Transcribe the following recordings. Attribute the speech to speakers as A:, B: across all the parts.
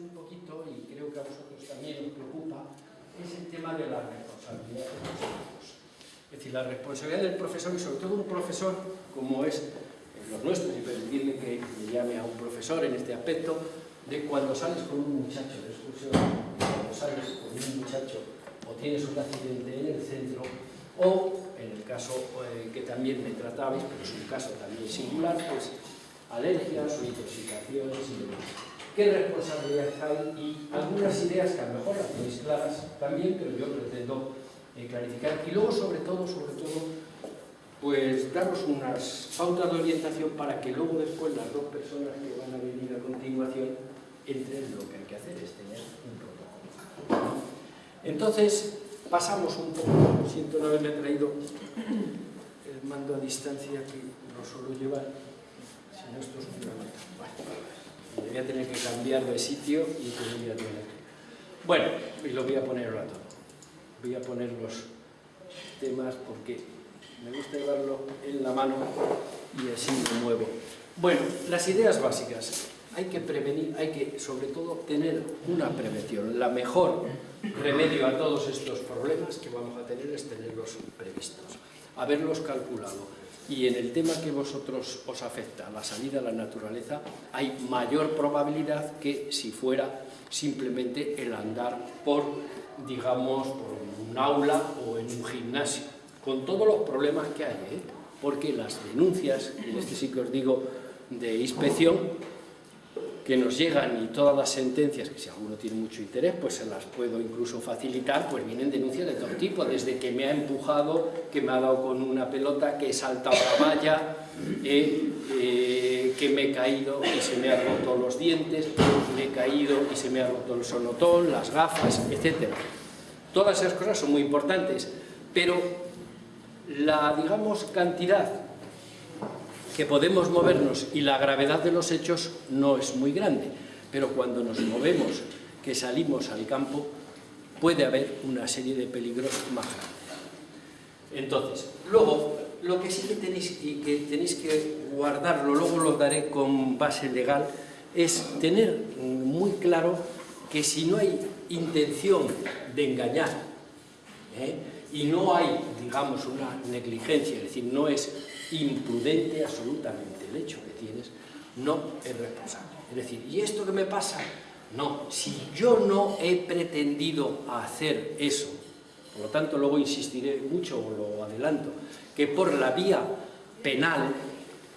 A: un poquito, y creo que a vosotros también os preocupa, es el tema de la responsabilidad de los alumnos. Es decir, la responsabilidad del profesor, y sobre todo un profesor como es los nuestros, y permitirme que me llame a un profesor en este aspecto, de cuando sales con un muchacho de excursión, cuando sales con un muchacho o tienes un accidente en el centro, o en el caso eh, que también me tratabais, pero es un caso también singular, pues alergias o intoxicaciones y demás. ¿Qué responsabilidades hay? Y algunas ideas que a lo mejor las tenéis claras también, pero yo pretendo eh, clarificar. Y luego, sobre todo, sobre todo, pues daros unas pautas de orientación para que luego después las dos personas que van a venir a continuación entren lo que hay que hacer, es tener un protocolo. Entonces, pasamos un poco, siento no haberle traído el mando a distancia que no suelo llevar, sino esto es un Bueno, voy a tener que cambiar de sitio y que voy a tener Bueno, y lo voy a poner ahora todo. Voy a poner los temas porque me gusta llevarlo en la mano y así me muevo. Bueno, las ideas básicas. Hay que prevenir, hay que sobre todo tener una prevención. La mejor remedio a todos estos problemas que vamos a tener es tenerlos previstos, haberlos calculado. Y en el tema que vosotros os afecta, la salida a la naturaleza, hay mayor probabilidad que si fuera simplemente el andar por, digamos, por un aula o en un gimnasio, con todos los problemas que hay, ¿eh? porque las denuncias, en este sí que os digo, de inspección, que nos llegan y todas las sentencias, que si alguno tiene mucho interés, pues se las puedo incluso facilitar, pues vienen denuncias de todo tipo, desde que me ha empujado, que me ha dado con una pelota, que he saltado la valla, eh, eh, que me he caído y se me han roto los dientes, me he caído y se me ha roto el sonotón, las gafas, etc. Todas esas cosas son muy importantes, pero la, digamos, cantidad que podemos movernos y la gravedad de los hechos no es muy grande, pero cuando nos movemos, que salimos al campo, puede haber una serie de peligros más grandes. Entonces, luego, lo que sí que tenéis, y que tenéis que guardarlo, luego lo daré con base legal, es tener muy claro que si no hay intención de engañar, ¿eh? y no hay, digamos, una negligencia, es decir, no es imprudente absolutamente el hecho que tienes, no es responsable. Es decir, ¿y esto que me pasa? No, si yo no he pretendido hacer eso, por lo tanto luego insistiré mucho, o lo adelanto, que por la vía penal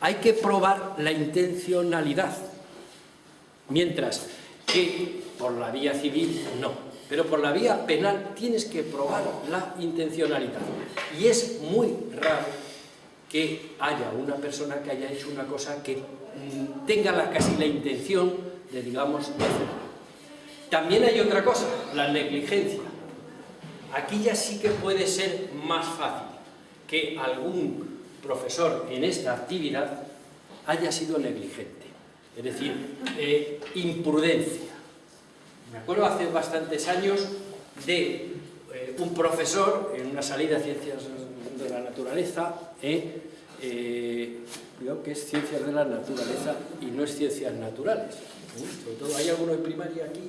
A: hay que probar la intencionalidad, mientras que por la vía civil no, pero por la vía penal tienes que probar la intencionalidad. Y es muy raro que haya una persona que haya hecho una cosa que mm, tenga la, casi la intención de, digamos, de También hay otra cosa, la negligencia. Aquí ya sí que puede ser más fácil que algún profesor en esta actividad haya sido negligente, es decir, eh, imprudencia. Me acuerdo hace bastantes años de eh, un profesor en una salida de ciencias de la naturaleza, eh, eh, que es ciencias de la naturaleza y no es ciencias naturales. Sobre todo, ¿hay alguno en primaria aquí?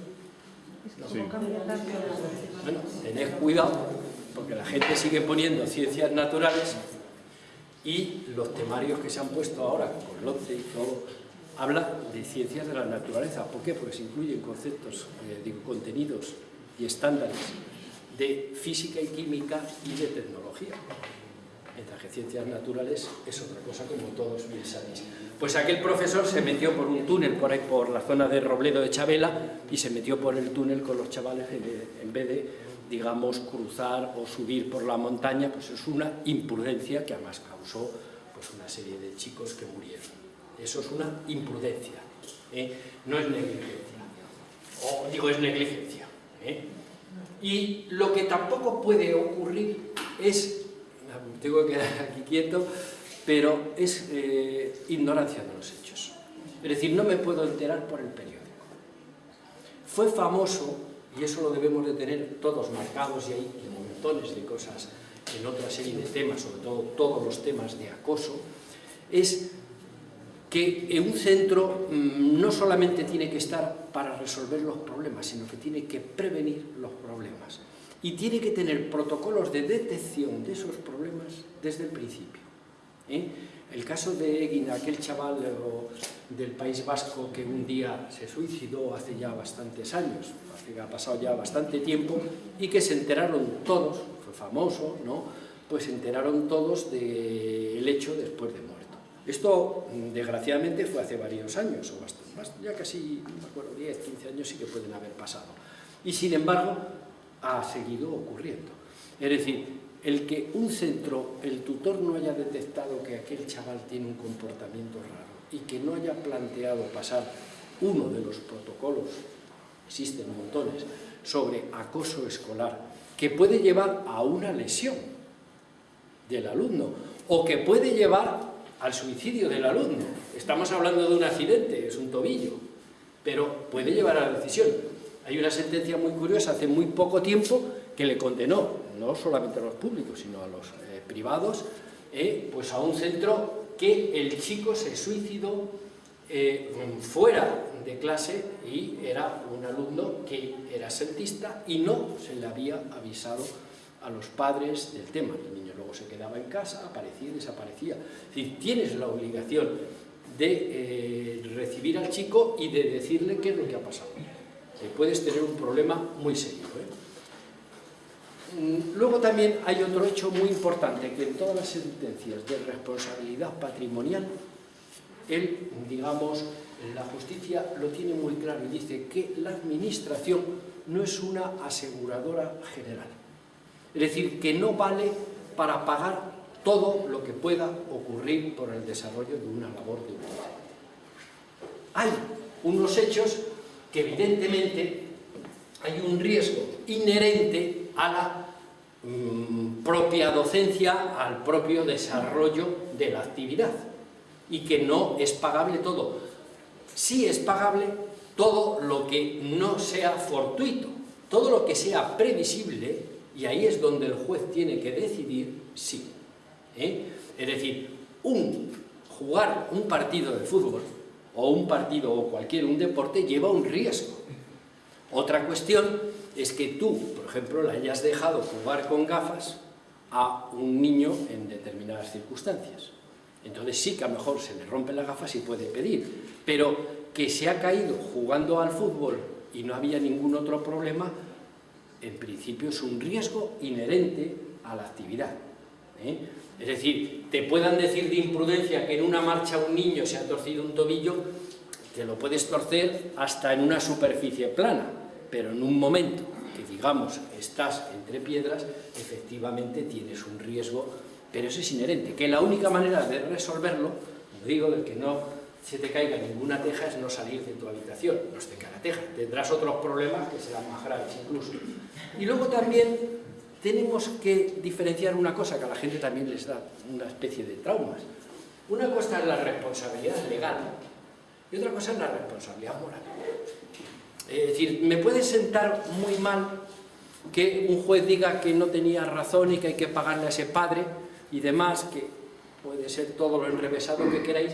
A: Bueno, tened cuidado, porque la gente sigue poniendo ciencias naturales y los temarios que se han puesto ahora, con LOCE y todo, habla de ciencias de la naturaleza. ¿Por qué? Porque se incluyen conceptos, eh, contenidos y estándares de física y química y de tecnología. Mientras que ciencias naturales es otra cosa como todos bien sabéis. Pues aquel profesor se metió por un túnel por ahí, por la zona de Robledo de Chabela y se metió por el túnel con los chavales en vez de, digamos, cruzar o subir por la montaña, pues es una imprudencia que además causó pues una serie de chicos que murieron. Eso es una imprudencia, ¿eh? no es negligencia. O digo, es negligencia. ¿eh? Y lo que tampoco puede ocurrir es, tengo que quedar aquí quieto, pero es eh, ignorancia de los hechos. Es decir, no me puedo enterar por el periódico. Fue famoso, y eso lo debemos de tener todos marcados, y hay montones de cosas en otra serie de temas, sobre todo todos los temas de acoso, es que un centro mm, no solamente tiene que estar para resolver los problemas, sino que tiene que prevenir los problemas. Y tiene que tener protocolos de detección de esos problemas desde el principio. ¿eh? El caso de Egin, aquel chaval del País Vasco que un día se suicidó hace ya bastantes años, ha pasado ya bastante tiempo, y que se enteraron todos, fue famoso, ¿no? pues se enteraron todos del hecho después de muerto. Esto, desgraciadamente, fue hace varios años, o bastante, ya casi, no me acuerdo, 10, 15 años sí que pueden haber pasado. Y sin embargo, ha seguido ocurriendo. Es decir, el que un centro, el tutor no haya detectado que aquel chaval tiene un comportamiento raro y que no haya planteado pasar uno de los protocolos, existen montones, sobre acoso escolar, que puede llevar a una lesión del alumno o que puede llevar al suicidio del alumno. Estamos hablando de un accidente, es un tobillo, pero puede llevar a la decisión. Hay una sentencia muy curiosa hace muy poco tiempo que le condenó, no solamente a los públicos, sino a los eh, privados, eh, pues a un centro que el chico se suicidó eh, fuera de clase y era un alumno que era sentista y no se le había avisado a los padres del tema. El niño luego se quedaba en casa, aparecía y desaparecía. Es decir, tienes la obligación de recibir al chico y de decirle qué es lo que ha pasado. Puedes tener un problema muy serio. Mm, luego también hay otro hecho muy importante, que en todas las sentencias de responsabilidad patrimonial, digamos, la justicia lo tiene muy claro y dice que la administración no es una aseguradora general. Es decir, que no vale para pagar todo lo que pueda ocurrir por el desarrollo de una labor de un Hay unos hechos que evidentemente hay un riesgo inherente a la Mm, propia docencia al propio desarrollo de la actividad y que no es pagable todo. Sí es pagable todo lo que no sea fortuito, todo lo que sea previsible, y ahí es donde el juez tiene que decidir sí. ¿eh? Es decir, un, jugar un partido de fútbol, o un partido o cualquier un deporte, lleva un riesgo. Otra cuestión es que tú, por ejemplo, le hayas dejado jugar con gafas a un niño en determinadas circunstancias. Entonces sí que a lo mejor se le rompen las gafas y puede pedir, pero que se ha caído jugando al fútbol y no había ningún otro problema, en principio es un riesgo inherente a la actividad. ¿Eh? Es decir, te puedan decir de imprudencia que en una marcha un niño se ha torcido un tobillo, te lo puedes torcer hasta en una superficie plana, pero en un momento que digamos estás entre piedras, efectivamente tienes un riesgo, pero eso es inherente, que la única manera de resolverlo, digo, de que no se te caiga ninguna teja es no salir de tu habitación, no se te cae la teja, tendrás otros problemas que serán más graves incluso. Y luego también tenemos que diferenciar una cosa que a la gente también les da una especie de traumas. Una cosa es la responsabilidad legal y otra cosa es la responsabilidad moral. Es decir, me puede sentar muy mal que un juez diga que no tenía razón y que hay que pagarle a ese padre y demás, que puede ser todo lo enrevesado que queráis,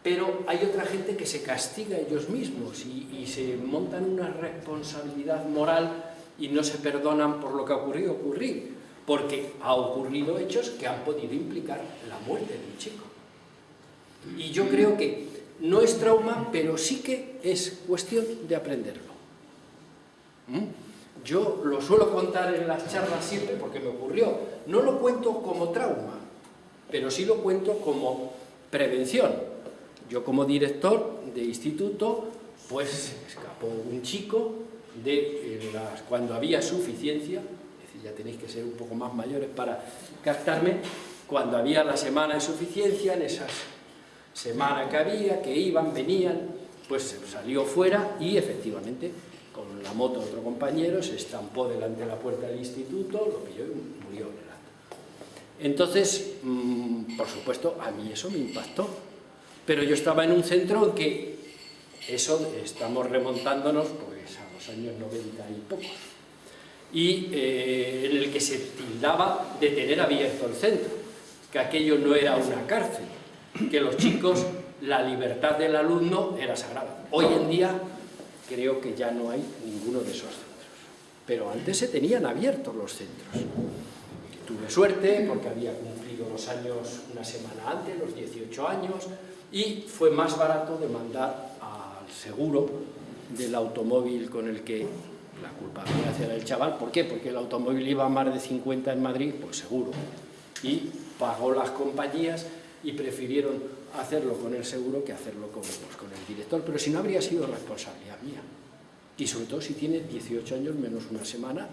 A: pero hay otra gente que se castiga ellos mismos y, y, se montan una responsabilidad moral y no se perdonan por lo que ha ocurrido ocurrir, porque ha ocurrido hechos que han podido implicar la muerte de un chico. Y yo creo que no es trauma, pero sí que es cuestión de aprenderlo. ¿Mm? Yo lo suelo contar en las charlas siempre porque me ocurrió. No lo cuento como trauma, pero sí lo cuento como prevención. Yo como director de instituto, pues escapó un chico de cuando había suficiencia, es decir, ya tenéis que ser un poco más mayores para captarme, cuando había la semana de suficiencia, en esas semana que había, que iban, venían, pues salió fuera y efectivamente con la moto otro compañero se estampó delante de la puerta del instituto, lo pilló y murió en el acto. Entonces, mm, por supuesto, a mí eso me impactó, pero yo estaba en un centro en que eso estamos remontándonos pues, a los años 90 y pocos, y eh, en el que se tildaba de tener abierto el centro, que aquello no era una cárcel, que los chicos la libertad del alumno era sagrada. Hoy en día creo que ya no hay ninguno de esos centros. Pero antes se tenían abiertos los centros. Tuve suerte porque había cumplido los años una semana antes, los 18 años, y fue más barato demandar seguro del automóvil con el que la culpabilidad era el chaval. ¿Por qué? Porque el automóvil iba a más de 50 en Madrid, pues seguro. Y pagó las compañías y prefirieron hacerlo con el seguro que hacerlo con, pues, el director. Pero si no habría sido responsabilidad mía. Y sobre todo si tiene 18 años menos una semana,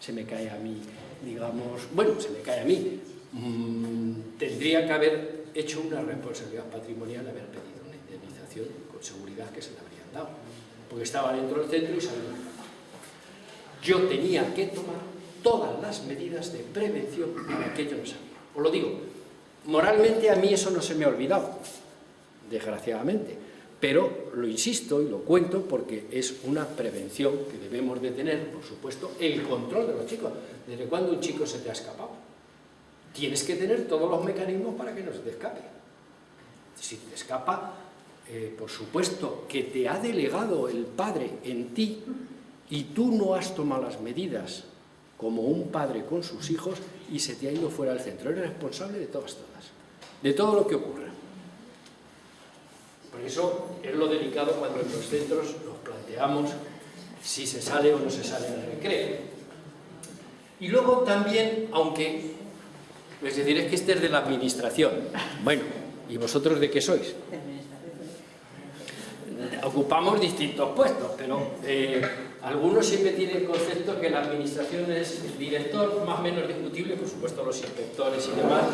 A: se me cae a mí, digamos, bueno, se me cae a mí. Mm, tendría que haber hecho una responsabilidad patrimonial, haber pedido una indemnización seguridad que se le habrían dado. Porque estaba dentro del centro y sabía. Yo tenía que tomar todas las medidas de prevención para que yo no sabía. Os lo digo, moralmente a mí eso no se me ha olvidado, desgraciadamente, pero lo insisto y lo cuento porque es una prevención que debemos de tener, por supuesto, el control de los chicos. ¿Desde cuándo un chico se te ha escapado? Tienes que tener todos los mecanismos para que no se te escape. Si te escapa, eh, por supuesto, que te ha delegado el padre en ti y tú no has tomado las medidas como un padre con sus hijos y se te ha ido fuera del centro. Eres responsable de todas, todas, de todo lo que ocurra. Por eso es lo delicado cuando en los centros nos planteamos si se sale o no se sale del recreo. Y luego también, aunque, es decir, es que este es de la administración. Bueno, ¿y vosotros de qué sois? Ocupamos distintos puestos, pero eh, algunos siempre tienen el concepto que la administración es el director, más o menos discutible, por supuesto los inspectores y demás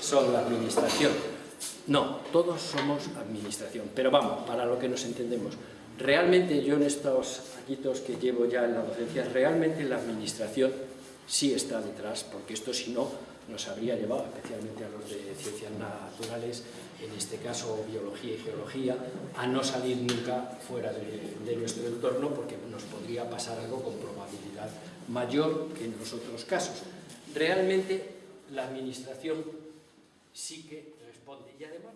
A: son la administración. No, todos somos administración, pero vamos, para lo que nos entendemos. Realmente yo en estos añitos que llevo ya en la docencia, realmente la administración sí está detrás, porque esto si no nos habría llevado, especialmente a los de ciencias naturales, en este caso biología y geología, a no salir nunca fuera de, nuestro entorno porque nos podría pasar algo con probabilidad mayor que en los otros casos. Realmente la administración sí que responde y además